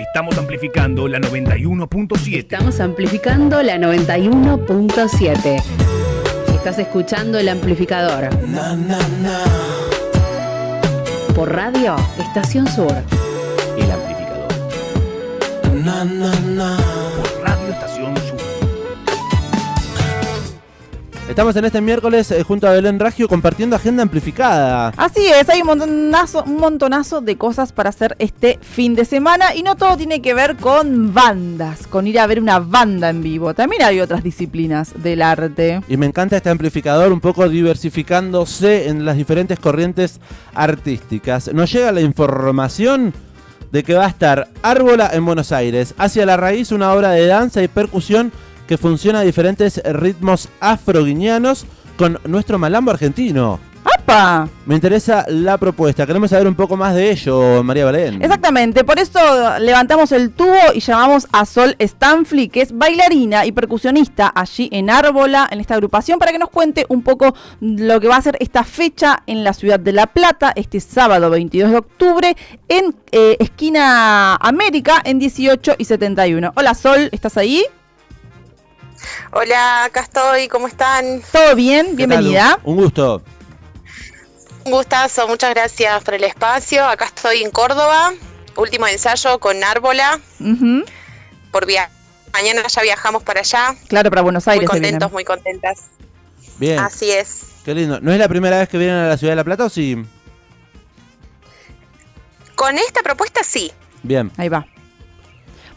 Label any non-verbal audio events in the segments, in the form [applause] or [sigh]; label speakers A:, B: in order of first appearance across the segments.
A: Estamos amplificando la 91.7.
B: Estamos amplificando la 91.7. Estás escuchando el amplificador. Por radio, Estación Sur.
A: El amplificador. Por Radio Estación Sur.
C: Estamos en este miércoles eh, junto a Belén Ragio compartiendo agenda amplificada.
D: Así es, hay un montonazo, un montonazo de cosas para hacer este fin de semana y no todo tiene que ver con bandas, con ir a ver una banda en vivo. También hay otras disciplinas del arte.
C: Y me encanta este amplificador un poco diversificándose en las diferentes corrientes artísticas. Nos llega la información de que va a estar Árbola en Buenos Aires, hacia la raíz una obra de danza y percusión que funciona a diferentes ritmos afroguineanos con nuestro malambo argentino.
D: ¡Apa!
C: Me interesa la propuesta, queremos saber un poco más de ello, María Belén.
D: Exactamente, por eso levantamos el tubo y llamamos a Sol Stanfli, que es bailarina y percusionista allí en Árbola, en esta agrupación, para que nos cuente un poco lo que va a ser esta fecha en la ciudad de La Plata, este sábado 22 de octubre, en eh, esquina América, en 18 y 71. Hola Sol, ¿estás ahí?
E: Hola, acá estoy, ¿cómo están?
D: ¿Todo bien? Bienvenida.
C: Un gusto.
E: Un gustazo, muchas gracias por el espacio. Acá estoy en Córdoba, último ensayo con Árbola. Por via Mañana ya viajamos para allá.
D: Claro, para Buenos Aires.
E: Muy contentos, muy contentas.
C: Bien.
E: Así es.
C: Qué lindo. ¿No es la primera vez que vienen a la ciudad de La Plata o sí?
E: Con esta propuesta sí.
C: Bien.
D: Ahí va.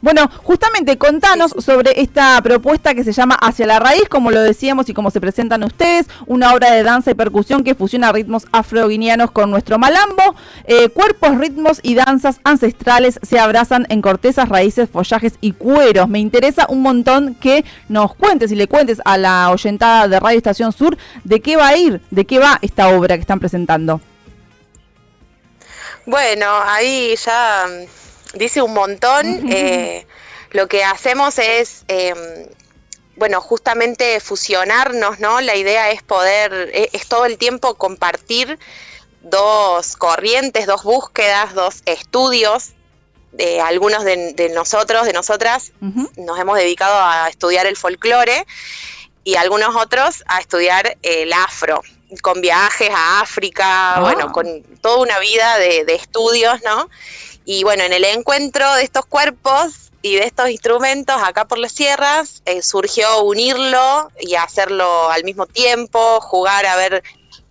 D: Bueno, justamente contanos sobre esta propuesta que se llama Hacia la Raíz, como lo decíamos y como se presentan ustedes, una obra de danza y percusión que fusiona ritmos afroguineanos con nuestro malambo. Eh, cuerpos, ritmos y danzas ancestrales se abrazan en cortezas, raíces, follajes y cueros. Me interesa un montón que nos cuentes y le cuentes a la oyentada de Radio Estación Sur de qué va a ir, de qué va esta obra que están presentando.
E: Bueno, ahí ya dice un montón. Eh, lo que hacemos es, em, bueno, justamente fusionarnos, ¿no? La idea es poder, e, es, todo el tiempo compartir dos corrientes, dos búsquedas, dos estudios. De algunos de, nosotros, de nosotras, nos hemos dedicado a estudiar el folclore y algunos otros a estudiar el afro, con viajes a África, bueno, con toda una vida de, de estudios, ¿no? Y bueno, en el encuentro de estos cuerpos y de estos instrumentos acá por las sierras, eh, surgió unirlo y hacerlo al mismo tiempo, jugar a ver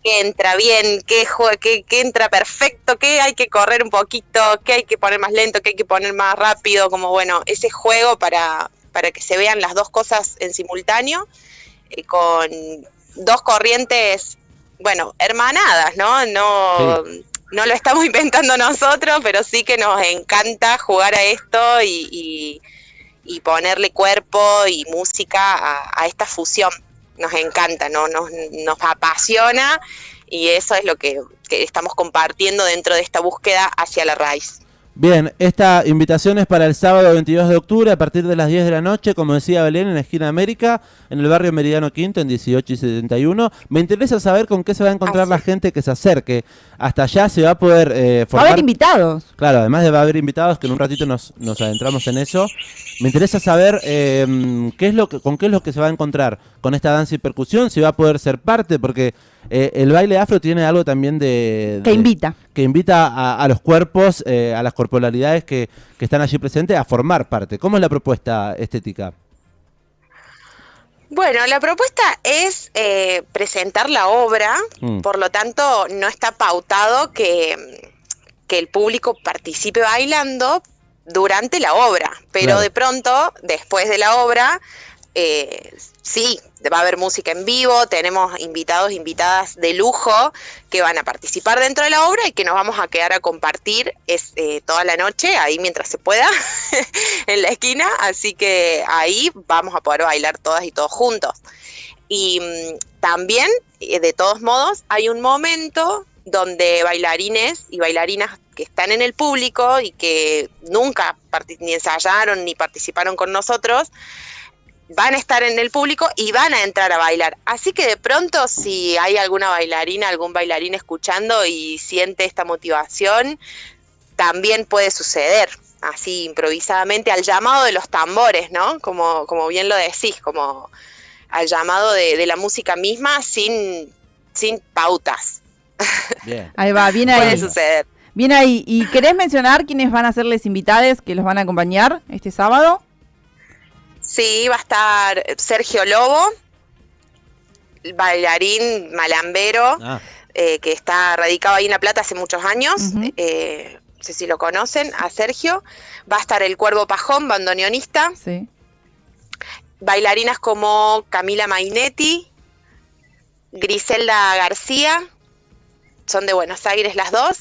E: qué entra bien, qué, qué, qué, entra perfecto, qué hay que correr un poquito, qué hay que poner más lento, qué hay que poner más rápido, como bueno, ese juego para, para que se vean las dos cosas en simultáneo, eh, con dos corrientes, bueno, hermanadas, ¿no? No no lo estamos [laughs] inventando nosotros, pero sí que nos encanta jugar a esto y, ponerle cuerpo y música a, esta fusión. Nos encanta, ¿no? nos, nos apasiona y eso es lo que, que estamos compartiendo dentro de esta búsqueda hacia la raíz.
C: Bien, esta invitación es para el sábado 22 de octubre a partir de las 10 de la noche, como decía Belén, en la esquina América, en el barrio Meridiano Quinto, en 18 y 71. Me interesa saber con qué se va a encontrar la gente que se acerque. Hasta allá se va a poder eh,
D: formar... Va a haber invitados.
C: Claro, además de va a haber invitados, que en un ratito nos, nos adentramos en eso. Me interesa saber eh, qué es lo que, con qué es lo que se va a encontrar con esta danza y percusión, si va a poder ser parte, porque eh, el baile afro tiene algo también de...
D: Que invita.
C: Que invita a, los cuerpos, eh, a las corporalidades que, que, están allí presentes a formar parte. ¿Cómo es la propuesta estética?
E: Bueno, la propuesta es eh, presentar la obra, mm. por lo tanto no está pautado que, que el público participe bailando durante la obra, pero de pronto, después de la obra, eh, sí, va a haber música en vivo, tenemos invitados, invitadas de lujo que van a participar dentro de la obra y que nos vamos a quedar a compartir eh, toda la noche, ahí mientras se pueda, [laughs] en la esquina, así que ahí vamos a poder bailar todas y todos juntos. Y mm, también, eh, de todos modos, hay un momento donde bailarines y bailarinas que están en el público y que nunca ni ensayaron ni participaron con nosotros, van a estar en el público y van a entrar a bailar. Así que de pronto si hay alguna bailarina, algún bailarín escuchando y siente esta motivación, también puede suceder. así improvisadamente al llamado de los tambores, ¿no? Como, como bien lo decís, como al llamado de, de la música misma sin, sin pautas.
C: Bien.
D: Ahí va, bien
E: Puede
D: ahí.
E: suceder.
D: Bien ahí. ¿Y querés mencionar quiénes van a ser les invitados que los van a acompañar este sábado?
E: Sí, va a estar Sergio Lobo, bailarín malambero,
C: Ah,
E: eh, que está radicado ahí en La Plata hace muchos años. Eh, no sé si lo conocen, a Sergio. Va a estar el Cuervo Pajón, bandoneonista.
D: Sí.
E: Bailarinas como Camila Mainetti, Griselda García. Son de Buenos Aires las dos.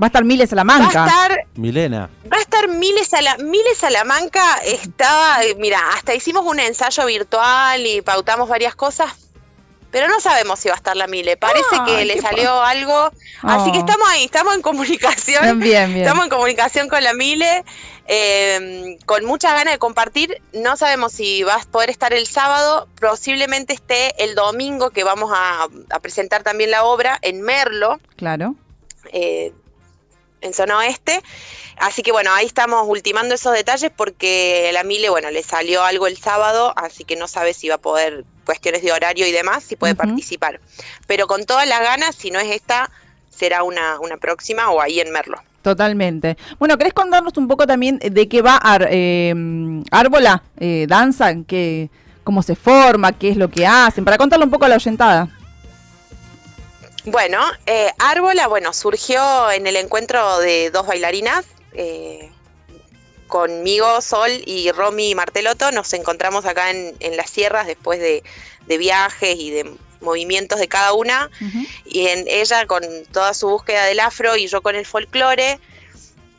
D: Va a estar Miles
E: Va a
D: Salamanca.
E: estar
C: Milena.
E: Va a estar Miles, Sala- Miles Salamanca, estaba, eh, mira, hasta hicimos un ensayo virtual y pautamos varias cosas, pero no sabemos si va a estar la Mile. Parece que le
D: pa-
E: salió algo, así que
D: Oh.
E: estamos ahí, estamos en comunicación.
D: Bien, bien, bien.
E: Estamos en comunicación con la Mile, eh, con muchas ganas de compartir. No sabemos si vas a poder estar el sábado, posiblemente esté el domingo que vamos a, a presentar también la obra en Merlo
D: Claro.
E: eh, en zona oeste. Así que bueno, ahí estamos ultimando esos detalles porque la Mile, bueno, le salió algo el sábado, así que no sabe si va a poder, cuestiones de horario y demás, si puede participar. Pero con todas las ganas, si no es esta, será una, una próxima o ahí en Merlo.
D: Totalmente. Bueno, ¿querés contarnos un poco también de qué va Ar- eh, Árbola? Eh, ¿Danza? ¿Qué, ¿Cómo se forma? ¿Qué es lo que hacen? Para contarle un poco a la oyentada.
E: Bueno, eh, Árbola, bueno, surgió en el encuentro de dos bailarinas, eh, conmigo, Sol y Romy Marteloto, nos encontramos acá en, en las sierras después de, de viajes y de movimientos de cada una, y en ella con toda su búsqueda del afro y yo con el folclore,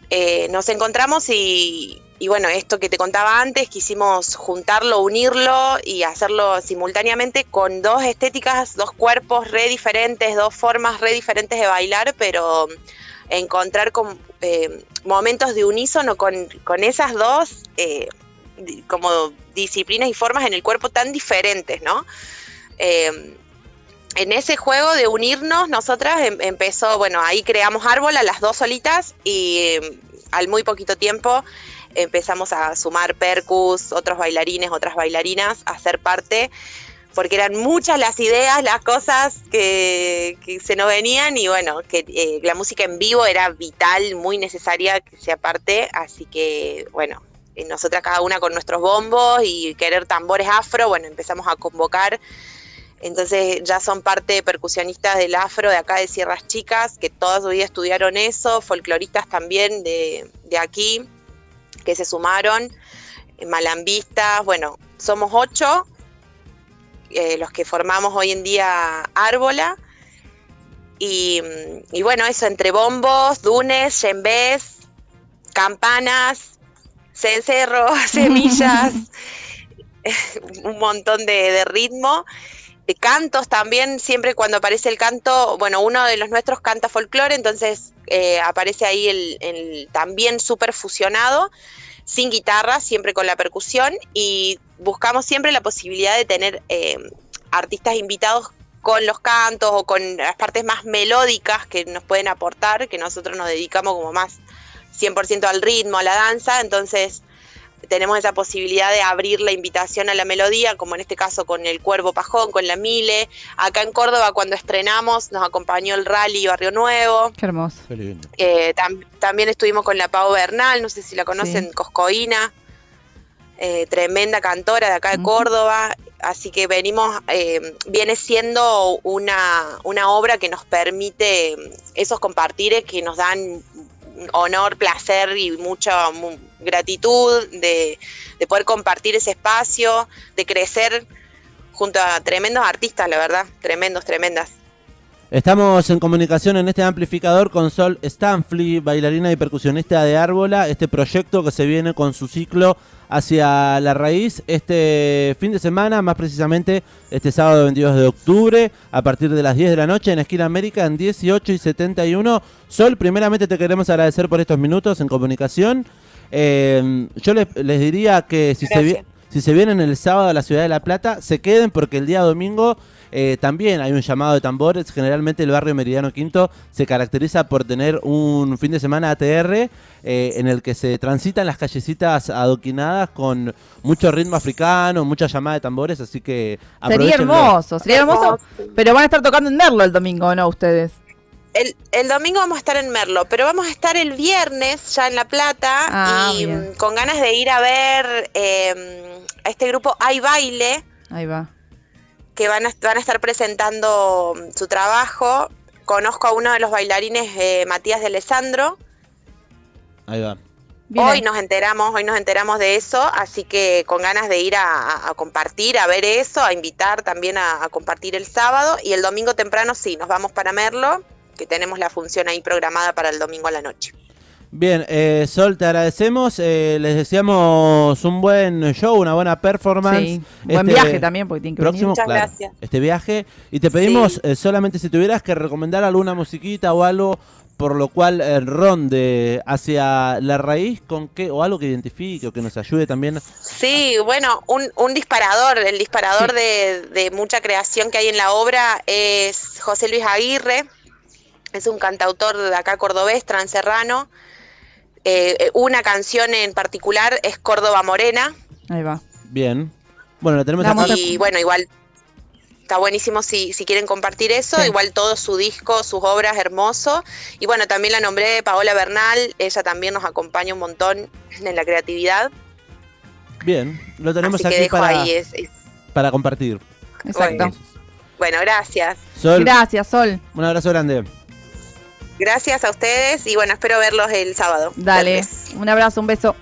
E: eh, nos encontramos y, y bueno, esto que te contaba antes, quisimos juntarlo, unirlo y hacerlo simultáneamente con dos estéticas, dos cuerpos re diferentes, dos formas re diferentes de bailar, pero encontrar con, eh, momentos de unísono con, con esas dos eh, como disciplinas y formas en el cuerpo tan diferentes, ¿no? Eh, en ese juego de unirnos, nosotras em- empezó, bueno, ahí creamos Árbola, las dos solitas, y eh, al muy poquito tiempo empezamos a sumar percus, otros bailarines, otras bailarinas, a ser parte, porque eran muchas las ideas, las cosas que, se nos venían, y bueno, que eh, la música en vivo era vital, muy necesaria que sea parte, así que, bueno, eh, nosotras cada una con nuestros bombos y querer tambores afro, bueno, empezamos a convocar. Entonces ya son parte percusionistas del afro de acá de Sierras Chicas, que toda su vida estudiaron eso, folcloristas también de, de aquí, que se sumaron, eh, malambistas, bueno, somos ocho eh, los que formamos hoy en día Árbola. Y, mm, y bueno, eso entre bombos, dunes, yembés, campanas, cencerros, [laughs] semillas, [laughs] [laughs] un montón de, de ritmo de cantos también, siempre cuando aparece el canto, bueno, uno de los nuestros canta folclore, entonces eh, aparece ahí el, el también súper fusionado, sin guitarra, siempre con la percusión, y buscamos siempre la posibilidad de tener eh, artistas invitados con los cantos o con las partes más melódicas que nos pueden aportar, que nosotros nos dedicamos como más 100% al ritmo, a la danza, entonces tenemos esa posibilidad de abrir la invitación a la melodía, como en este caso con el Cuervo Pajón, con la Mile. Acá en Córdoba, cuando estrenamos, nos acompañó el Rally Barrio Nuevo.
D: Qué hermoso.
C: Qué lindo.
E: Eh, tam- también estuvimos con la Pau Bernal, no sé si la conocen,
D: Sí.
E: Coscoína, eh, tremenda cantora de acá de. Córdoba. Así que venimos, eh, viene siendo una, una obra que nos permite esos compartires que nos dan honor, placer y mucha mu- gratitud de, de poder compartir ese espacio, de crecer junto a tremendos artistas, la verdad, tremendos, tremendas.
C: Estamos en comunicación en este amplificador con Sol Stanfly, bailarina y percusionista de Árbola, este proyecto que se viene con su ciclo hacia la raíz este fin de semana, más precisamente este sábado 22 de octubre, a partir de las 10 de la noche en Esquina América en 18 y 71. Sol, primeramente te queremos agradecer por estos minutos en comunicación. Eh, yo les, les diría que si se,
E: Gracias.
C: si se vienen el sábado a la ciudad de La Plata, se queden porque el día domingo eh, también hay un llamado de tambores. Generalmente el barrio Meridiano Quinto se caracteriza por tener un fin de semana ATR eh, en el que se transitan las callecitas adoquinadas con mucho ritmo africano, mucha llamada de tambores, así que
D: Sería hermoso, sería hermoso. Pero van a estar tocando en Merlo el domingo, ¿no? Ustedes.
E: El, el domingo vamos a estar en Merlo, pero vamos a estar el viernes ya en La Plata
D: Ah,
E: y
D: bien.
E: mm, con ganas de ir a ver eh, a este grupo Hay Baile,
D: Ahí va.
E: Que van a, van a estar presentando mm, su trabajo. Conozco a uno de los bailarines, eh, Matías de Alessandro.
C: Ahí va.
D: Bien
E: Hoy nos enteramos, hoy nos enteramos de eso, así que con ganas de ir a compartir, a ver eso, a invitar también a, a compartir el sábado y el domingo temprano sí, nos vamos para Merlo, que tenemos la función ahí programada para el domingo a la noche.
C: Bien, eh, Sol, te agradecemos. eh, les deseamos un buen show, una buena performance.
D: Sí. Buen
C: Este
D: viaje también, porque tiene que
C: Próximo,
E: Muchas
C: claro,
E: gracias.
C: este viaje. Y te pedimos
E: Sí.
C: eh, solamente si tuvieras que recomendar alguna musiquita o algo por lo cual eh, ronde hacia la raíz con qué o algo que identifique o que nos ayude también.
E: Sí, bueno, un, un disparador, el disparador de, de mucha creación que hay en la obra es José Luis Aguirre, es un cantautor de acá cordobés, transerrano. Eh, eh, una canción en particular es Córdoba Morena,
D: Ahí va.
C: Bien. Bueno, la tenemos acá.
E: y bueno, igual está buenísimo si, si quieren compartir eso,
D: Sí.
E: igual todo su disco, sus obras, hermoso. Y bueno, también la nombré Paola Bernal, ella también nos acompaña un montón en la creatividad.
C: Bien, lo tenemos
E: Así que
C: aquí
E: dejo
C: para,
E: ahí es- es-
C: para compartir.
D: Exacto.
E: Bueno, gracias.
C: Sol,
D: Gracias, Sol.
C: un abrazo grande.
E: Gracias a ustedes y bueno, espero verlos el sábado.
D: Dale. Un abrazo, un beso.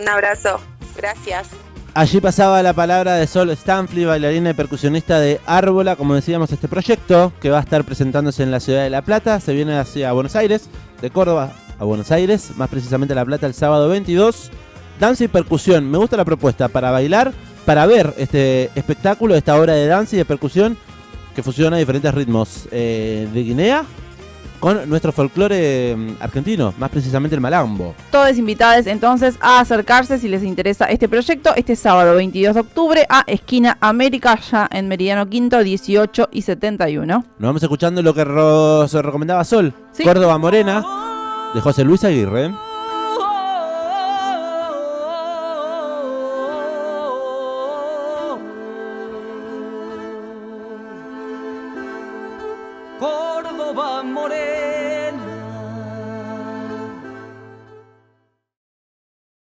E: Un abrazo. Gracias.
C: Allí pasaba la palabra de Sol Stanfli, bailarina y percusionista de Árbola, como decíamos, este proyecto que va a estar presentándose en la ciudad de La Plata, se viene hacia Buenos Aires, de Córdoba a Buenos Aires, más precisamente a La Plata el sábado 22. Danza y percusión, me gusta la propuesta para bailar, para ver este espectáculo, esta obra de danza y de percusión que fusiona diferentes ritmos eh, de Guinea con nuestro folclore mm, argentino, más precisamente el malambo.
D: Todos invitados entonces a acercarse si les interesa este proyecto este sábado 22 de octubre a Esquina América, ya en Meridiano Quinto, 18 y 71.
C: Nos vamos escuchando lo que se recomendaba Sol,
D: Sí.
C: Córdoba Morena, de José Luis Aguirre.